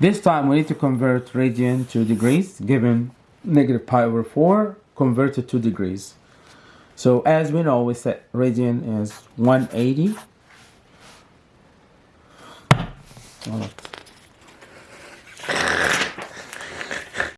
This time we need to convert radian to degrees given negative pi over 4 converted to degrees. So as we know we set radian is 180. Alright.